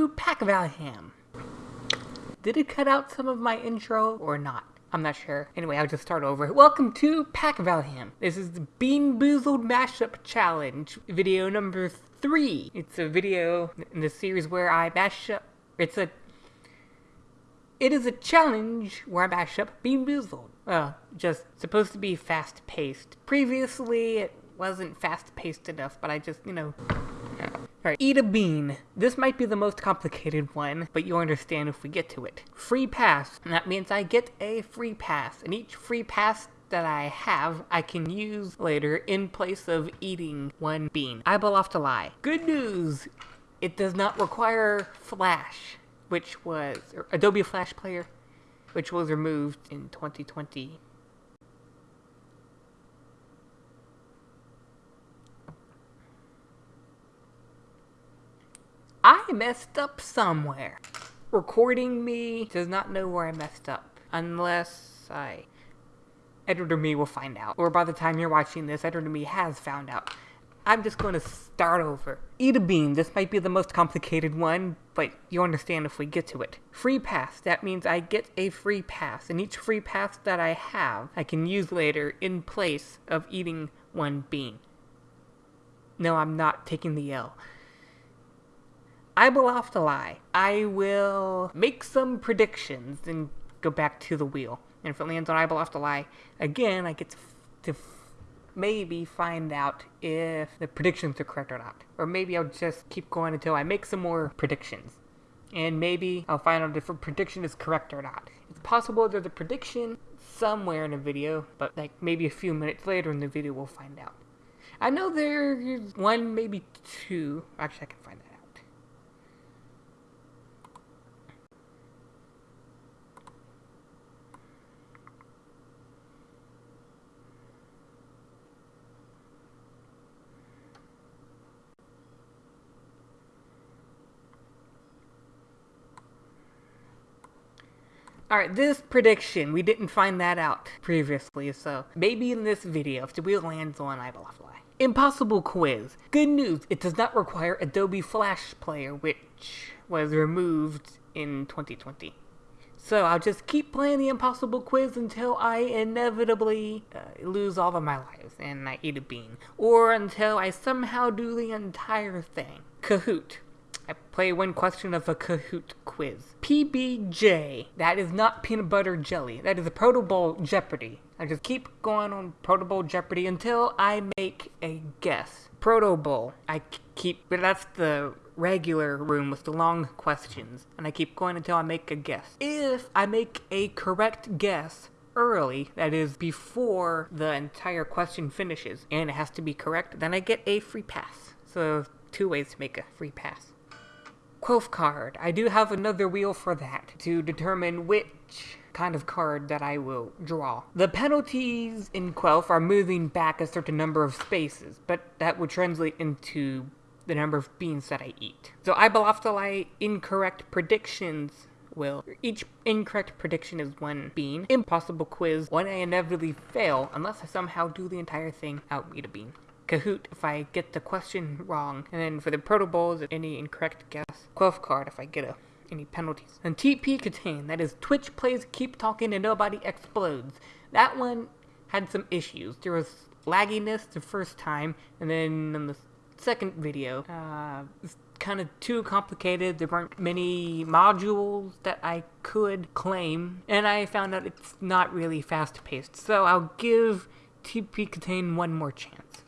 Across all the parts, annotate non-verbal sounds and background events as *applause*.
to Pack Valham. Did it cut out some of my intro or not? I'm not sure. Anyway, I'll just start over. Welcome to Pack Valham. This is the Bean Boozled Mashup Challenge, video number three. It's a video in the series where I mash up. It's a. It is a challenge where I mash up Bean Boozled. Well, just supposed to be fast paced. Previously, it wasn't fast paced enough, but I just, you know. Alright, eat a bean. This might be the most complicated one, but you'll understand if we get to it. Free pass. And that means I get a free pass, and each free pass that I have, I can use later in place of eating one bean. I will have to lie. Good news! It does not require Flash, which was Adobe Flash Player, which was removed in 2020 I messed up somewhere. Recording me does not know where I messed up. Unless I... Editor me will find out. Or by the time you're watching this, Editor me has found out. I'm just going to start over. Eat a bean. This might be the most complicated one, but you'll understand if we get to it. Free pass. That means I get a free pass, and each free pass that I have, I can use later in place of eating one bean. No, I'm not taking the L. I will have to lie. I will make some predictions and go back to the wheel. And if it lands on I will have to lie, again, I get to, to maybe find out if the predictions are correct or not. Or maybe I'll just keep going until I make some more predictions. And maybe I'll find out if a prediction is correct or not. It's possible there's a prediction somewhere in a video, but like maybe a few minutes later in the video we'll find out. I know there's one, maybe two. Actually, I can find that. Alright, this prediction, we didn't find that out previously, so maybe in this video, if the wheel lands on fly. Impossible quiz. Good news, it does not require Adobe Flash Player, which was removed in 2020. So I'll just keep playing the impossible quiz until I inevitably uh, lose all of my lives and I eat a bean. Or until I somehow do the entire thing. Kahoot. I play one question of a Kahoot quiz. PBJ. That is not peanut butter jelly. That is a Proto Bowl Jeopardy. I just keep going on Proto Bowl Jeopardy until I make a guess. Proto Bowl. I keep, that's the regular room with the long questions, and I keep going until I make a guess. If I make a correct guess, early, that is before the entire question finishes, and it has to be correct, then I get a free pass. So two ways to make a free pass. Quelf card. I do have another wheel for that to determine which kind of card that I will draw. The penalties in Quelf are moving back a certain number of spaces, but that would translate into the number of beans that I eat. So I to incorrect predictions will. Each incorrect prediction is one bean. Impossible quiz, one I inevitably fail unless I somehow do the entire thing out eat a bean. Kahoot if I get the question wrong. And then for the Proto Bowls, any incorrect guess. Quelf card if I get a, any penalties. And TP KTaNE, that is Twitch plays keep talking and nobody explodes. That one had some issues. There was lagginess the first time, and then in the second video, uh, kind of too complicated. There weren't many modules that I could claim, and I found out it's not really fast paced. So I'll give TP KTaNE one more chance.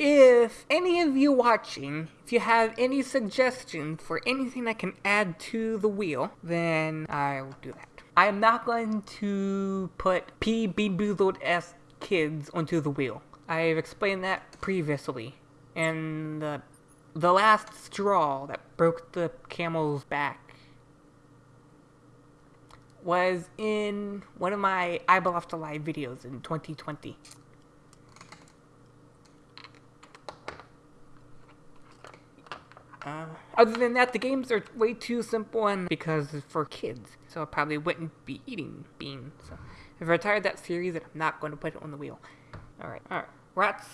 If any of you watching, if you have any suggestions for anything I can add to the wheel, then I will do that. I am not going to put P. Boozled S kids onto the wheel. I've explained that previously. And the, the last straw that broke the camel's back was in one of my I Believe to Live videos in 2020. Uh, other than that, the games are way too simple and because it's for kids, so I probably wouldn't be eating beans. So if I retired that series, then I'm not going to put it on the wheel. Alright, alright. We're at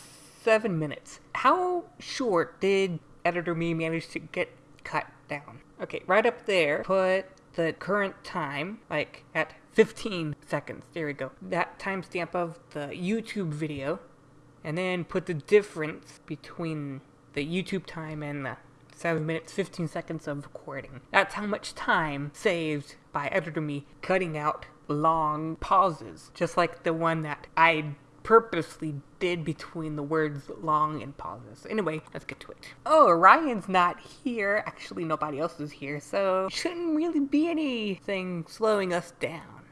seven minutes. How short did Editor Me manage to get cut down? Okay, right up there, put the current time, like at 15 seconds. There we go. That timestamp of the YouTube video, and then put the difference between the YouTube time and the 7 minutes 15 seconds of recording. That's how much time saved by Editor Me cutting out long pauses, just like the one that I purposely did between the words long and pauses. Anyway, let's get to it. Oh, Ryan's not here. Actually, nobody else is here, so shouldn't really be anything slowing us down.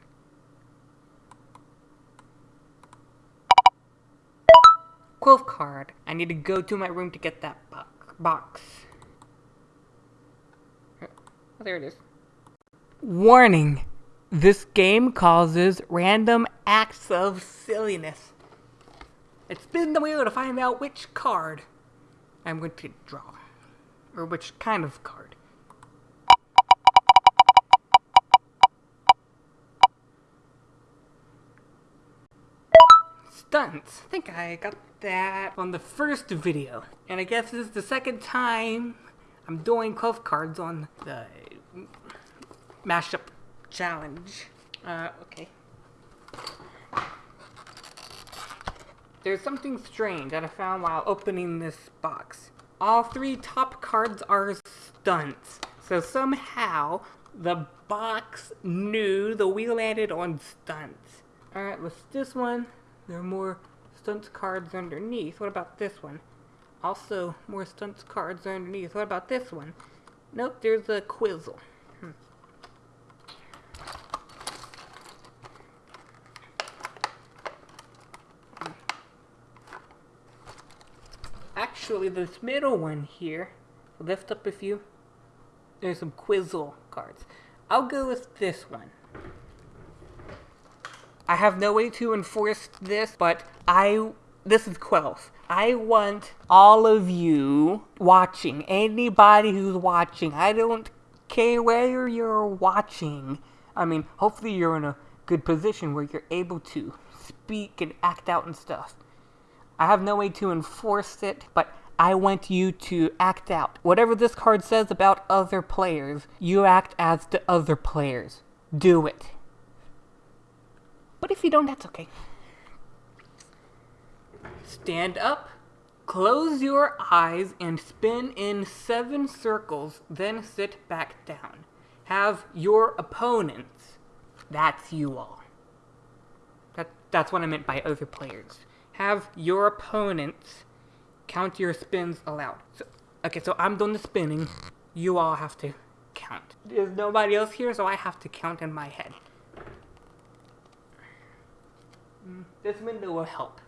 Quelf card. I need to go to my room to get that box. Oh, there it is. Warning. This game causes random acts of silliness. It's spin the wheel to find out which card I'm going to draw. Or which kind of card. Stunts. I think I got that on the first video. And I guess this is the second time I'm doing Quelf cards on the mashup challenge. Uh, okay. There's something strange that I found while opening this box. All three top cards are stunts. So somehow, the box knew the wheel landed on stunts. Alright, with this one, there are more stunts cards underneath. What about this one? Also, more stunts cards underneath. What about this one? Nope, there's a Quizzle. Hmm. Actually, this middle one here, lift up a few, there's some Quizzle cards. I'll go with this one. I have no way to enforce this, but I this is Quelf. I want all of you watching, anybody who's watching. I don't care where you're watching. I mean, hopefully you're in a good position where you're able to speak and act out and stuff. I have no way to enforce it, but I want you to act out. Whatever this card says about other players, you act as the other players. Do it. But if you don't, that's okay. Stand up, close your eyes, and spin in seven circles, then sit back down. Have your opponents, that's you all. That, that's what I meant by other players. Have your opponents count your spins aloud. So, okay, so I'm doing the spinning. You all have to count. There's nobody else here, so I have to count in my head. Mm, this window will help.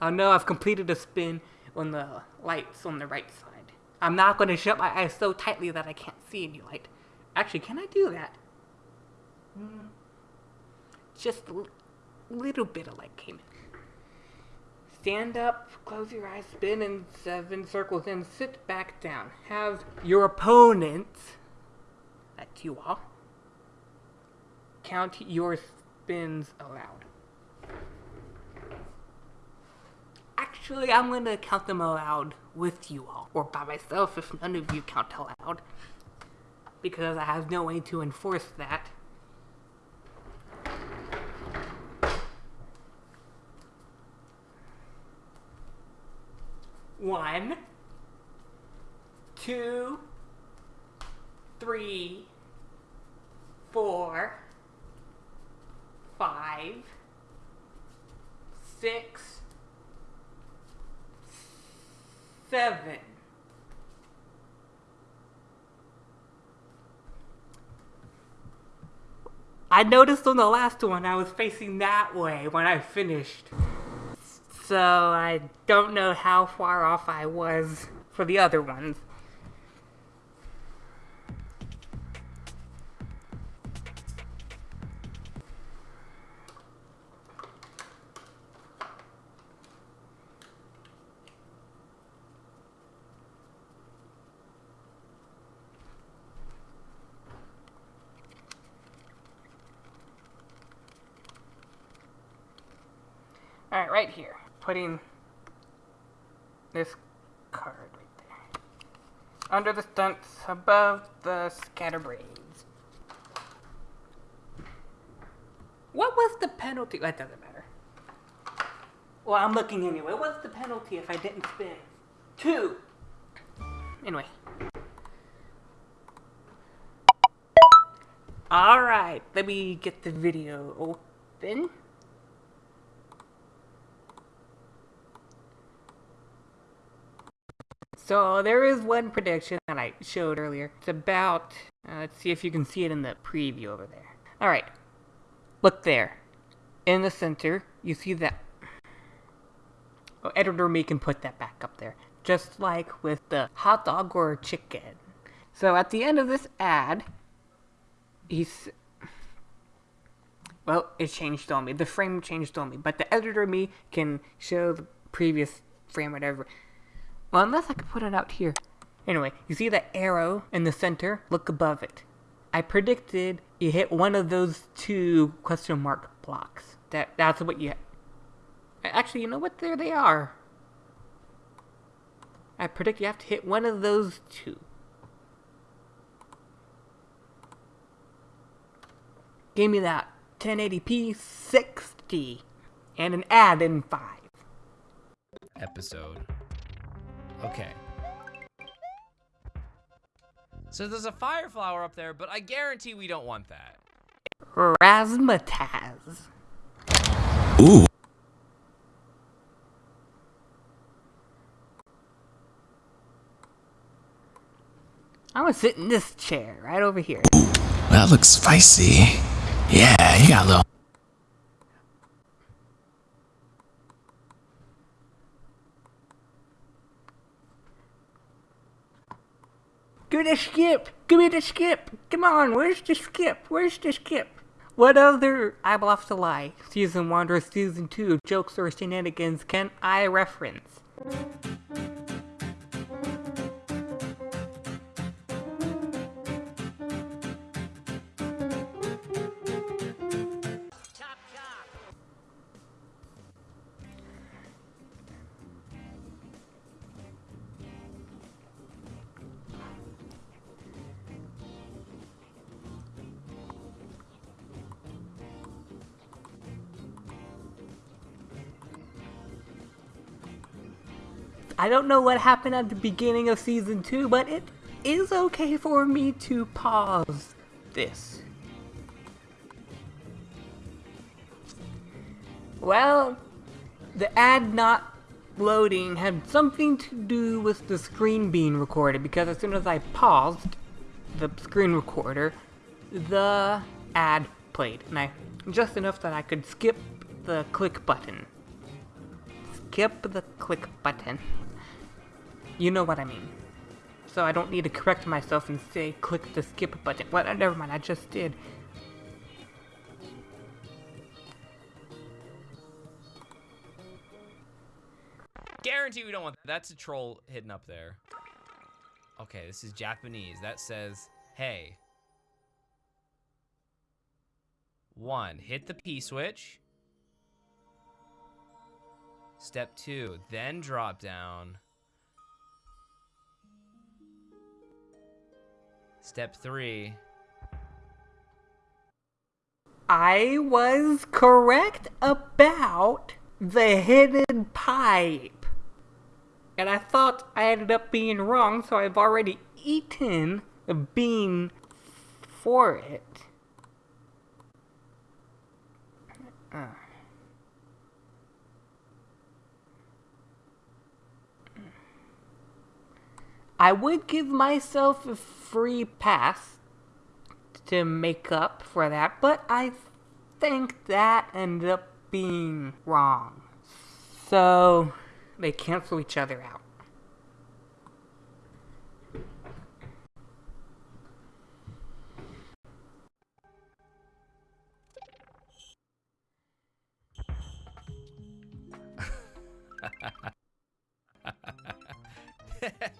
I know I've completed a spin on the lights on the right side. I'm not going to shut my eyes so tightly that I can't see any light. Actually, can I do that? Mm, just a little bit of light came in. Stand up, close your eyes, spin in seven circles, and sit back down. Have your opponent, that's you all, count your spins aloud. Actually, I'm going to count them aloud with you all, or by myself if none of you count aloud, because I have no way to enforce that. One, two, three, four, five, six, seven. I noticed on the last one I was facing that way when I finished. So I don't know how far off I was for the other ones. Putting this card right there. Under the stunts, above the scatterbrains. What was the penalty? That doesn't matter. Well, I'm looking anyway. What's the penalty if I didn't spin? Two. Anyway. Alright, let me get the video open. So there is one prediction that I showed earlier. It's about, uh, let's see if you can see it in the preview over there. Alright, look there. In the center, you see that. Oh, editor me can put that back up there. Just like with the hot dog or chicken. So at the end of this ad, he's well, it changed on me. The frame changed on me, but the editor me can show the previous frame, whatever. Well, unless I could put it out here. Anyway, you see that arrow in the center? Look above it. I predicted you hit one of those two question mark blocks. That That's what you... Actually, you know what? There they are. I predict you have to hit one of those two. Give me that 1080p 60 and an ad in 5. Episode. Okay. So there's a fire flower up there, but I guarantee we don't want that. Razzmatazz. Ooh. I'm gonna sit in this chair right over here. Ooh, That looks spicy. Yeah, you got a little. Give me the skip! Give me the skip! Come on, where's the skip? Where's the skip? What other I Bluff to Lie, Season 1 or Season 2 jokes or shenanigans can I reference? I don't know what happened at the beginning of season 2, but it is okay for me to pause this. Well, the ad not loading had something to do with the screen being recorded because as soon as I paused the screen recorder, the ad played. And I just enough that I could skip the click button. Skip the click button. You know what I mean. So I don't need to correct myself and say click the skip button. What? Well, never mind, I just did. Guarantee we don't want that. That's a troll hidden up there. Okay, this is Japanese. That says, hey. One, hit the P switch. Step two, then drop down. Step three. I was correct about the hidden pipe. And I thought I ended up being wrong, so I've already eaten a bean for it. Uh. I would give myself a free pass to make up for that, but I think that ended up being wrong. So they cancel each other out.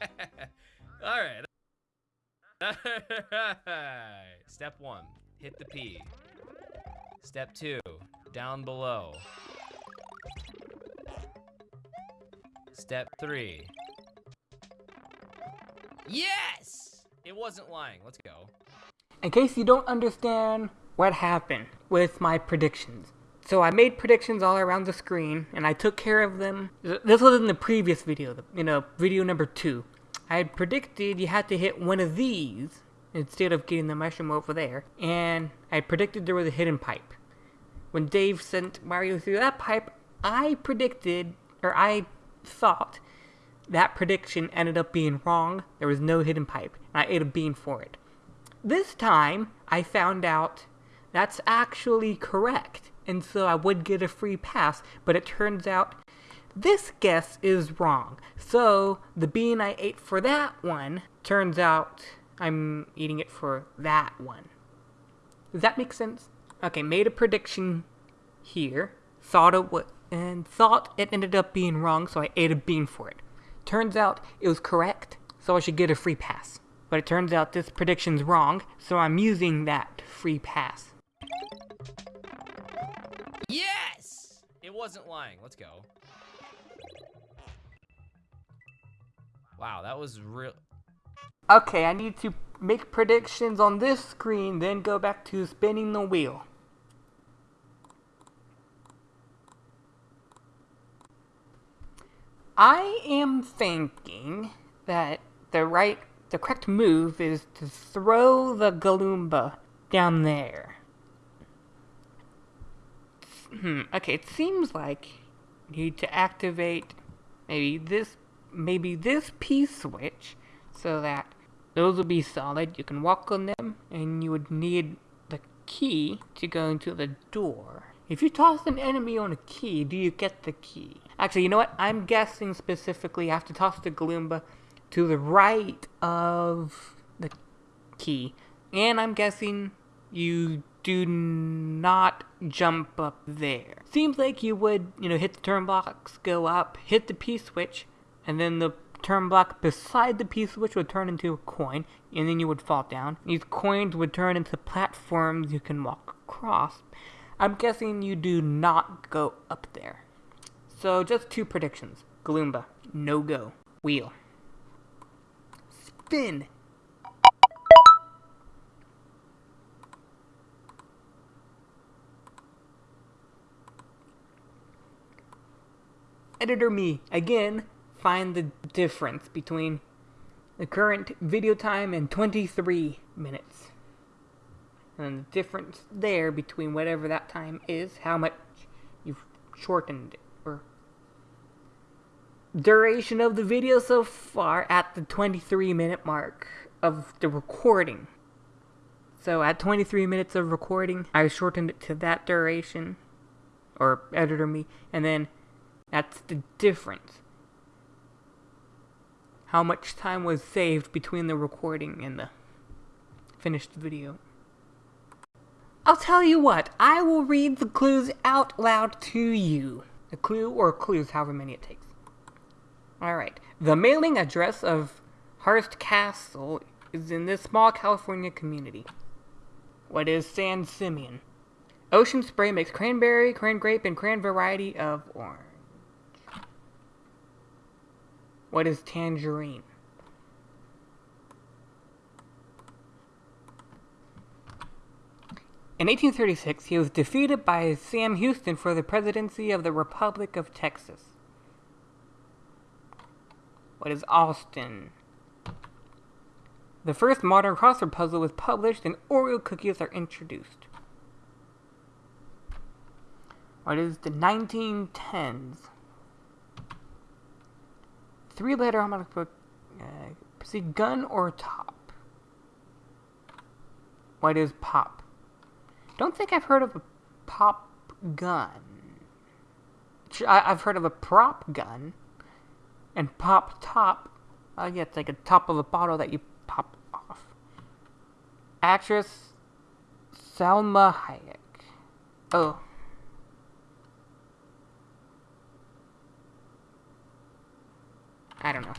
*laughs* All right. *laughs* Step one, hit the P. Step two, down below. Step three. Yes! It wasn't lying. Let's go. In case you don't understand what happened with my predictions. So I made predictions all around the screen, and I took care of them. This was in the previous video, you know, video number two. I had predicted you had to hit one of these instead of getting the mushroom over there, and I predicted there was a hidden pipe. When Dave sent Mario through that pipe, I predicted, or I thought, that prediction ended up being wrong. There was no hidden pipe, and I ate a bean for it. This time, I found out that's actually correct, and so I would get a free pass, but it turns out this guess is wrong. So, the bean I ate for that one turns out I'm eating it for that one. Does that make sense? Okay, made a prediction here, thought it would, and thought it ended up being wrong, so I ate a bean for it. Turns out it was correct, so I should get a free pass. But it turns out this prediction's wrong, so I'm using that free pass. Yes! It wasn't lying. Let's go. Wow, that was real. Okay, I need to make predictions on this screen, then go back to spinning the wheel. I am thinking that the right, the correct move is to throw the Goomba down there. Hmm, okay, it seems like you need to activate maybe this, maybe this P-switch so that those will be solid. You can walk on them, and you would need the key to go into the door. If you toss an enemy on a key, do you get the key? Actually, you know what? I'm guessing specifically I have to toss the Goomba to the right of the key. And I'm guessing you do not jump up there. Seems like you would, you know, hit the turn box, go up, hit the P-switch, and then the turn block beside the P-switch would turn into a coin, and then you would fall down. These coins would turn into platforms you can walk across. I'm guessing you do not go up there. So just two predictions. Goomba, no go. Wheel. Spin. Editor me, again, find the difference between the current video time and 23 minutes. And the difference there between whatever that time is, how much you've shortened it, or duration of the video so far at the 23 minute mark of the recording. So at 23 minutes of recording, I shortened it to that duration, or editor me, and then that's the difference how much time was saved between the recording and the finished video. I'll tell you what, I will read the clues out loud to you. A clue or clues, however many it takes. Alright. The mailing address of Hearst Castle is in this small California community. What is San Simeon? Ocean Spray makes cranberry, cran grape, and cran variety of orange. What is tangerine? In 1836, he was defeated by Sam Houston for the presidency of the Republic of Texas. What is Austin? The first modern crossword puzzle was published and Oreo cookies are introduced. What is the 1910s? Three letter harmonic book. Uh, proceed gun or top? What is pop? Don't think I've heard of a pop gun. I've heard of a prop gun. And pop top. Uh, yeah, it's like a top of a bottle that you pop off. Actress Salma Hayek. Oh. I don't know.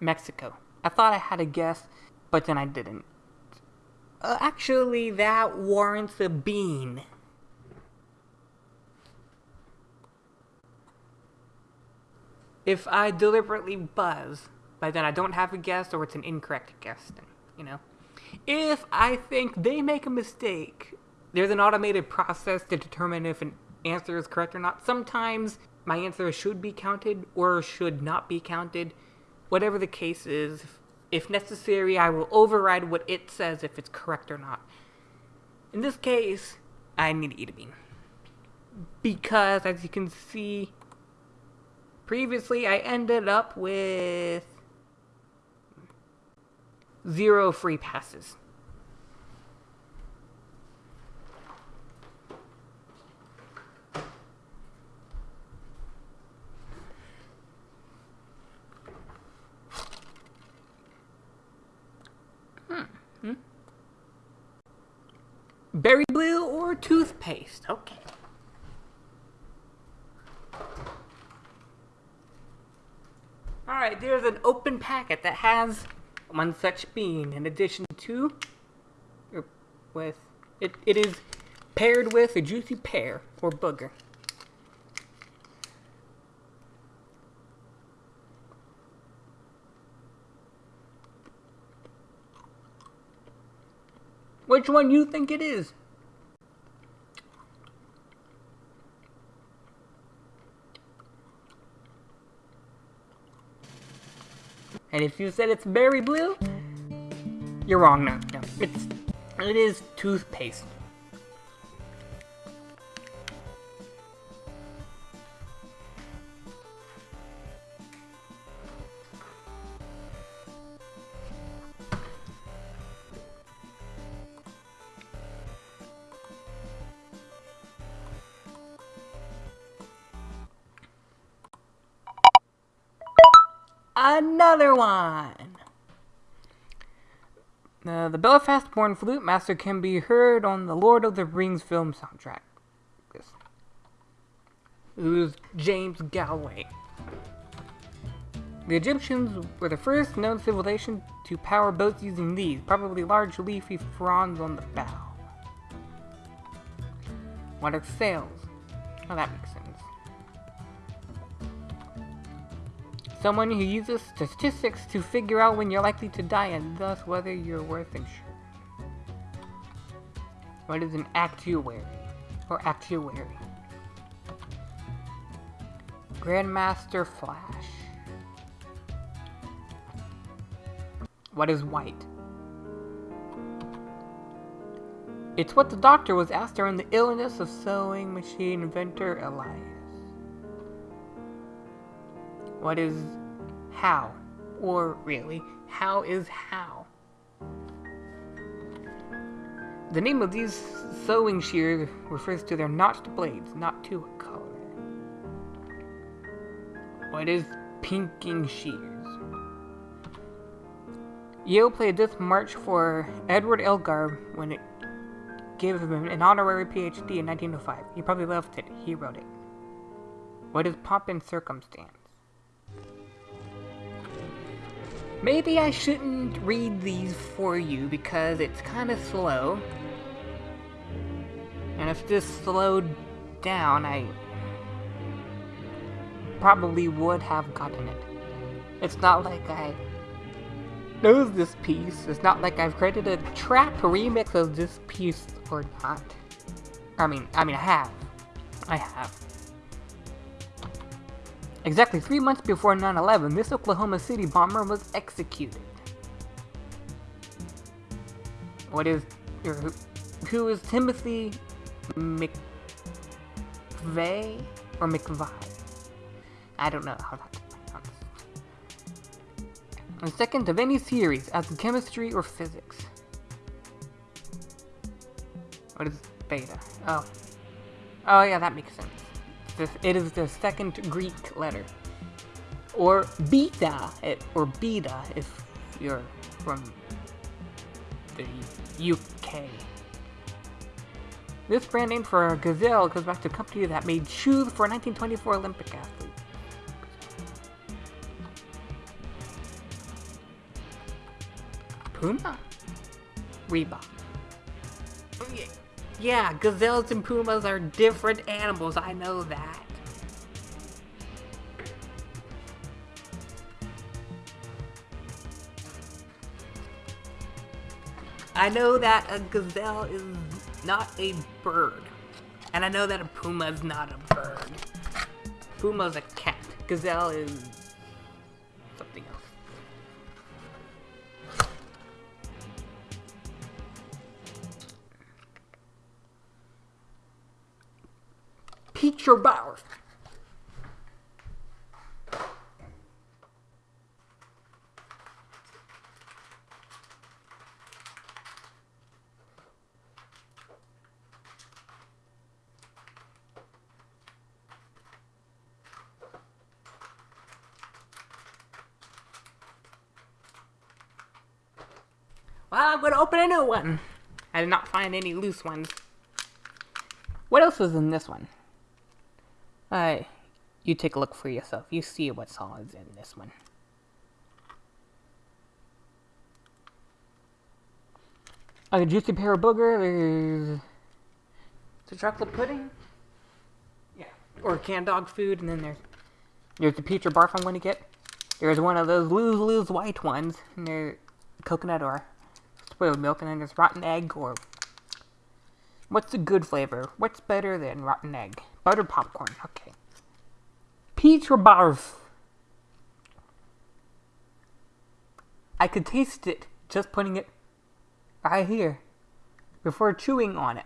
Mexico. I thought I had a guess, but then I didn't. Uh, actually, that warrants a bean. if I deliberately buzz, but then I don't have a guess or it's an incorrect guess, then, you know. If I think they make a mistake, there's an automated process to determine if an answer is correct or not. Sometimes my answer should be counted or should not be counted. Whatever the case is, if necessary, I will override what it says if it's correct or not. In this case, I need to eat a bean. Because, as you can see, previously I ended up with zero free passes. Hmm. Berry blue or toothpaste? Okay. Alright, there's an open packet that has one such bean in addition to or with it, it is paired with a juicy pear or booger. Which one you think it is? And if you said it's berry blue, you're wrong. No, no, it's it is toothpaste. One! Uh, the Belfast born flute master can be heard on the Lord of the Rings film soundtrack. Who's James Galway. The Egyptians were the first known civilization to power boats using these, probably large leafy fronds on the bow. What are sails? Oh, that makes sense. Someone who uses statistics to figure out when you're likely to die and thus whether you're worth insurance. What is an actuary? Or actuary? Grandmaster Flash. What is white? It's what the doctor was asked during the illness of sewing machine inventor Elias. What is how? Or really, how is how? The name of these sewing shears refers to their notched blades, not to a color. What is pinking shears? Yale played this march for Edward Elgar when it gave him an honorary PhD in 1905. He probably loved it. He wrote it. What is pomp and circumstance? Maybe I shouldn't read these for you because it's kind of slow. And if this slowed down, I probably would have gotten it. It's not like I know this piece. It's not like I've created a trap remix of this piece or not. I mean, I mean, I have. I have. Exactly three months before 9-11, this Oklahoma City bomber was executed. What is... Er, who, who is Timothy McVeigh? Or McVeigh? I don't know how that's pronounced. And second of any series, as in chemistry or physics. What is beta? Oh. Oh yeah, that makes sense the, it is the second Greek letter. Or beta, it, or beta if you're from the UK. This brand name for Gazelle goes back to a company that made shoes for 1924 Olympic athletes. Puma? Reebok. Yeah, gazelles and pumas are different animals, I know that. I know that a gazelle is not a bird. And I know that a puma is not a bird. Puma's a cat. Gazelle is Peach or? Well, I'm gonna open a new one. Mm. I did not find any loose ones. What else was in this one? Uh, you take a look for yourself. You see what's all is in this one. A juicy pear of booger. There's the chocolate pudding. Yeah. Or canned dog food, and then there's there's the peach or barf I'm going to get. There's one of those lose lose white ones, and they're coconut or spoiled milk, and then there's rotten egg or what's the good flavor? What's better than rotten egg? Buttered popcorn. Okay. Peach or barf? I could taste it just putting it right here before chewing on it.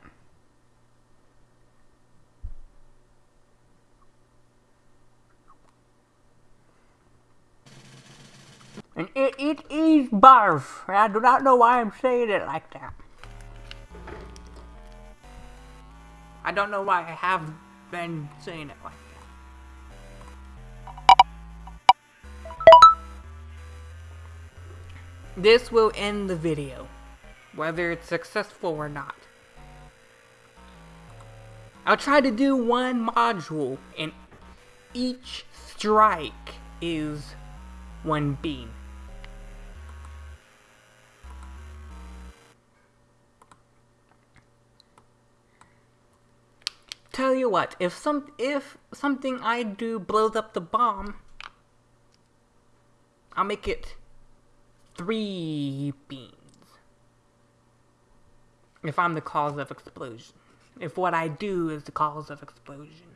And it, it is barf. I do not know why I'm saying it like that. I don't know why I have been saying it like that. This will end the video, whether it's successful or not. I'll try to do one module, and each strike is one bean. Tell you what, if some if something I do blows up the bomb, I'll make it three beans. If I'm the cause of explosion. If what I do is the cause of explosion.